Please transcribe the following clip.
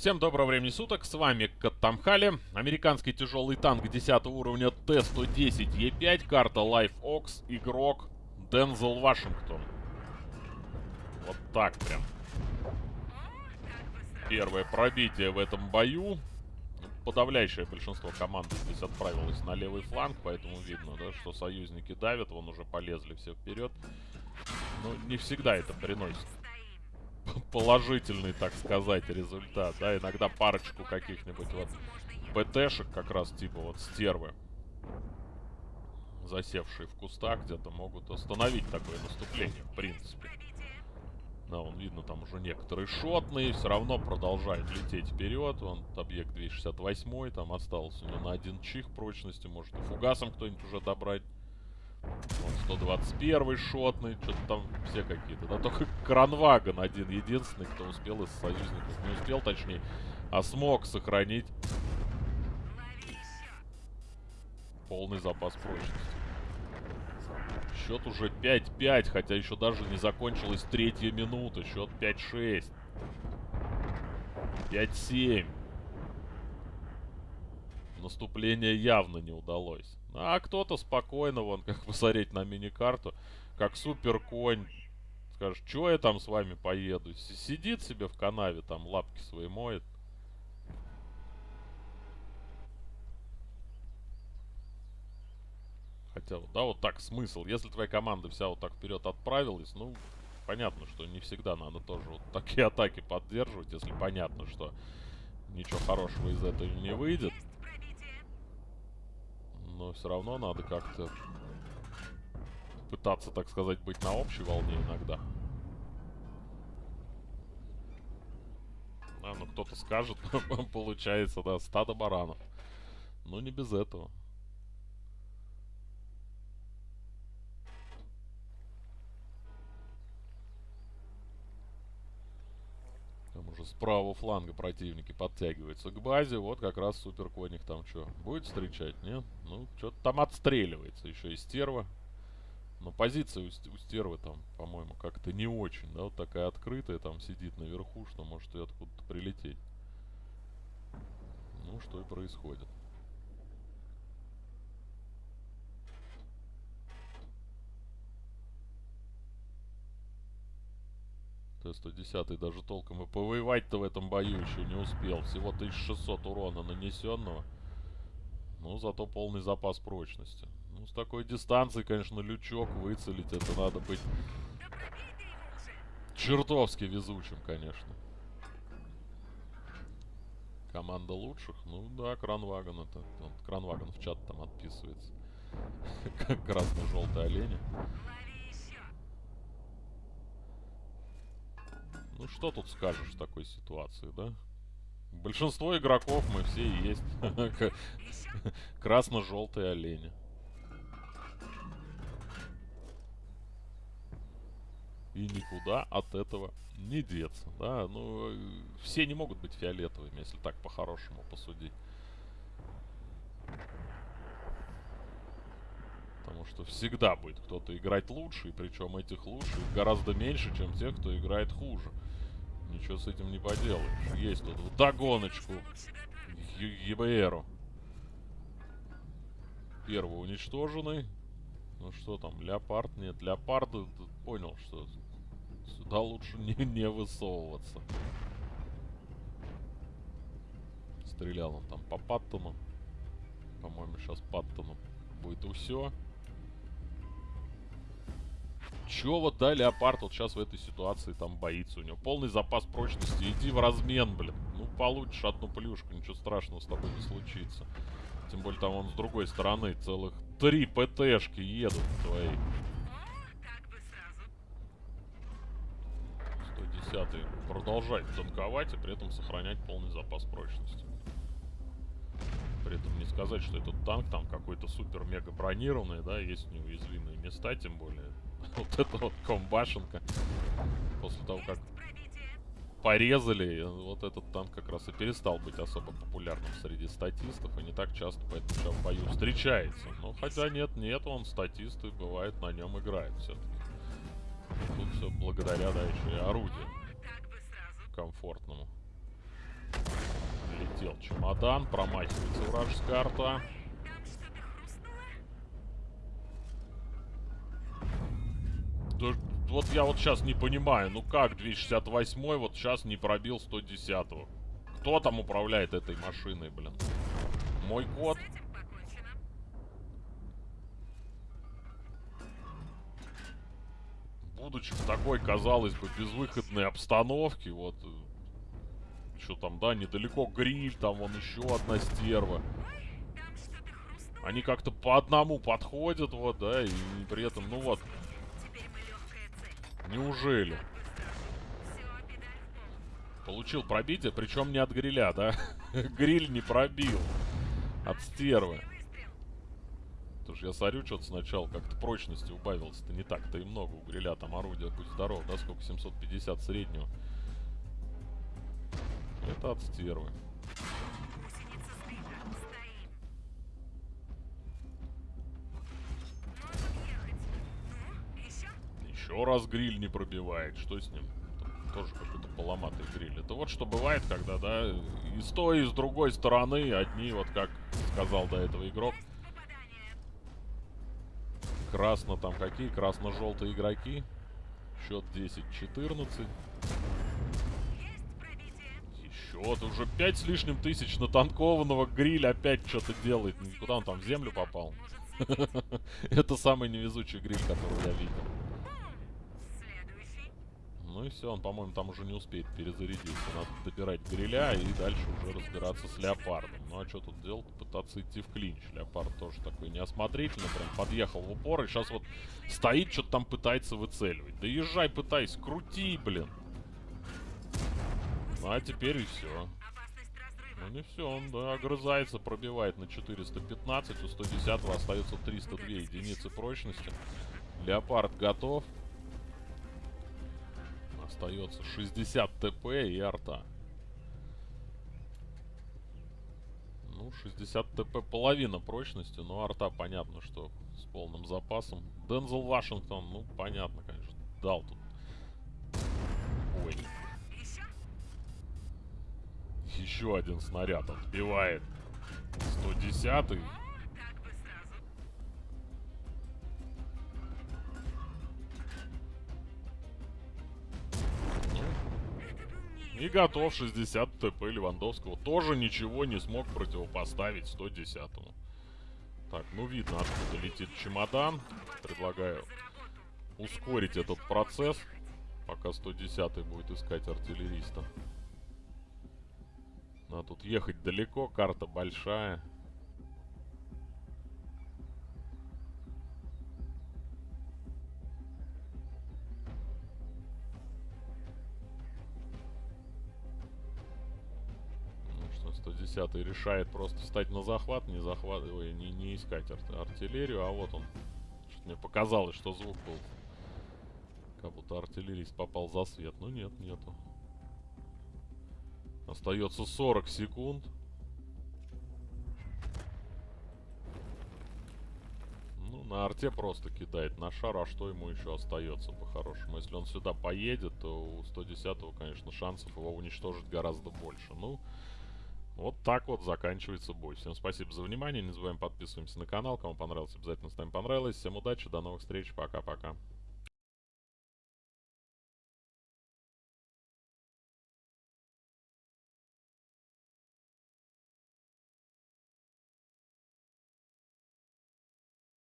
Всем доброго времени суток, с вами Каттамхали, американский тяжелый танк 10 уровня Т-110Е5, карта Life Ox, игрок Дензел Вашингтон. Вот так прям. Первое пробитие в этом бою. Подавляющее большинство команды здесь отправилось на левый фланг, поэтому видно, да, что союзники давят, вон уже полезли все вперед. Но не всегда это приносит положительный, так сказать, результат, да, иногда парочку каких-нибудь вот ПТшек как раз типа вот стервы, засевшие в кустах где-то, могут остановить такое наступление, в принципе. Да, он видно, там уже некоторые шотные, все равно продолжает лететь вперед. Он объект 268, там остался у него на один чих прочности, может и фугасом кто-нибудь уже добрать. Вот 121 шотный, что-то там все какие-то. Да только Кранваган один единственный, кто успел из союзников. Не успел, точнее, а смог сохранить полный запас прочности. Счет уже 5-5, хотя еще даже не закончилась третья минута. Счет 5-6. 5-7. Наступление явно не удалось. А кто-то спокойно, вон, как посмотреть на мини-карту, как супер конь, скажешь, что я там с вами поеду? Сидит себе в канаве, там лапки свои моет. Хотя, да, вот так смысл. Если твоя команда вся вот так вперед отправилась, ну, понятно, что не всегда надо тоже вот такие атаки поддерживать, если понятно, что ничего хорошего из этого не выйдет но все равно надо как-то пытаться, так сказать, быть на общей волне иногда. А, ну кто-то скажет, получается, да, стадо баранов. Но не без этого. Уже с правого фланга противники подтягиваются к базе. Вот как раз супер коник там что, будет встречать? Нет? Ну, что-то там отстреливается еще и стерва. Но позиция у стервы там, по-моему, как-то не очень, да, вот такая открытая, там сидит наверху, что может и откуда-то прилететь. Ну, что и происходит. Т-110 даже толком и повоевать-то в этом бою еще не успел. Всего 1600 урона нанесенного. Ну, зато полный запас прочности. Ну, с такой дистанции, конечно, лючок выцелить, это надо быть чертовски везучим, конечно. Команда лучших? Ну да, Кранваган это. Кранваган в чат там отписывается. Красно-желтые олени. Ну, что тут скажешь в такой ситуации, да? Большинство игроков мы все есть. Красно-желтые олени. И никуда от этого не деться, да? Ну, все не могут быть фиолетовыми, если так по-хорошему посудить. Потому что всегда будет кто-то играть лучше, и причем этих лучших гораздо меньше, чем тех, кто играет хуже. Ничего с этим не поделаешь. Есть тут догоночку ЕБРу. Первый уничтоженный. Ну что там, леопард? Нет, леопард понял, что сюда лучше не, не высовываться. Стрелял он там по Паттону. По-моему, сейчас Паттону будет все. Чё вот, да, Леопард вот сейчас в этой ситуации там боится? У него полный запас прочности. Иди в размен, блин. Ну, получишь одну плюшку, ничего страшного с тобой не случится. Тем более там он с другой стороны целых три ПТшки едут твои. 110 продолжать танковать и при этом сохранять полный запас прочности. При этом не сказать, что этот танк там какой-то супер-мега бронированный, да, есть неуязвимые места, тем более вот это вот комбашенка. После того, как порезали, вот этот танк как раз и перестал быть особо популярным среди статистов и не так часто поэтому в бою встречается. Ну, хотя нет, нет, он статисты, бывает, на нем играет все-таки. Тут все благодаря, да, еще и орудию комфортному. Пролетел чемодан, промахивается вражеская арта. Да, вот я вот сейчас не понимаю, ну как 268 вот сейчас не пробил 110-го? Кто там управляет этой машиной, блин? Мой кот? Будучи в такой, казалось бы, безвыходной обстановке, вот... э, Что там, да, недалеко гриль, там вон еще одна стерва. Они как-то по одному подходят, вот, да, и при этом, ну вот, Неужели? Получил пробитие, причем не от гриля, да? Гриль не пробил. От стервы. Потому я смотрю, что-то сначала как-то прочности убавилось-то не так-то и много у гриля. Там орудие, будь здоров, да? Сколько? 750 среднего. Это от стервы. Еще раз гриль не пробивает. Что с ним? Там тоже какой-то поломатый гриль. Это вот что бывает, когда, да, и с той, и с другой стороны одни, вот как сказал до этого игрок. Красно там какие? Красно-желтые игроки. Счет 10-14. Еще вот уже 5 с лишним тысяч натанкованного гриля опять что-то делает. Куда он там, в землю попал? Это самый невезучий гриль, который я видел. Ну и все, он, по-моему, там уже не успеет перезарядиться. Надо добирать гриля и дальше уже разбираться с леопардом. Ну а что тут делать? Пытаться идти в клинч. Леопард тоже такой неосмотрительный, прям подъехал в упор и сейчас вот стоит, что-то там пытается выцеливать. Да езжай, пытайся, крути, блин. Ну а теперь и все. Ну не все, он да, огрызается, пробивает на 415, у 110 остается 302 единицы прочности. Леопард готов остается 60 ТП и арта. Ну, 60 ТП половина прочности, но арта понятно, что с полным запасом. Дензел Вашингтон, ну, понятно, конечно, дал тут. Ой. Еще один снаряд отбивает. 110 -й. И готов 60 ТП Левандовского. Тоже ничего не смог противопоставить 110-му. Так, ну видно, откуда летит чемодан. Предлагаю ускорить этот процесс, пока 110 будет искать артиллериста. А тут ехать далеко, карта большая. 110 решает просто встать на захват, не захватывая, не, не искать ар артиллерию, а вот он. Что-то мне показалось, что звук был. Как будто артиллерист попал за свет. Но нет, нету. Остается 40 секунд. Ну, на арте просто кидает на шар, а что ему еще остается по-хорошему? Если он сюда поедет, то у 110-го, конечно, шансов его уничтожить гораздо больше. Ну, вот так вот заканчивается бой. Всем спасибо за внимание. Не забываем подписываемся на канал. Кому понравилось, обязательно ставим понравилось. Всем удачи, до новых встреч. Пока-пока.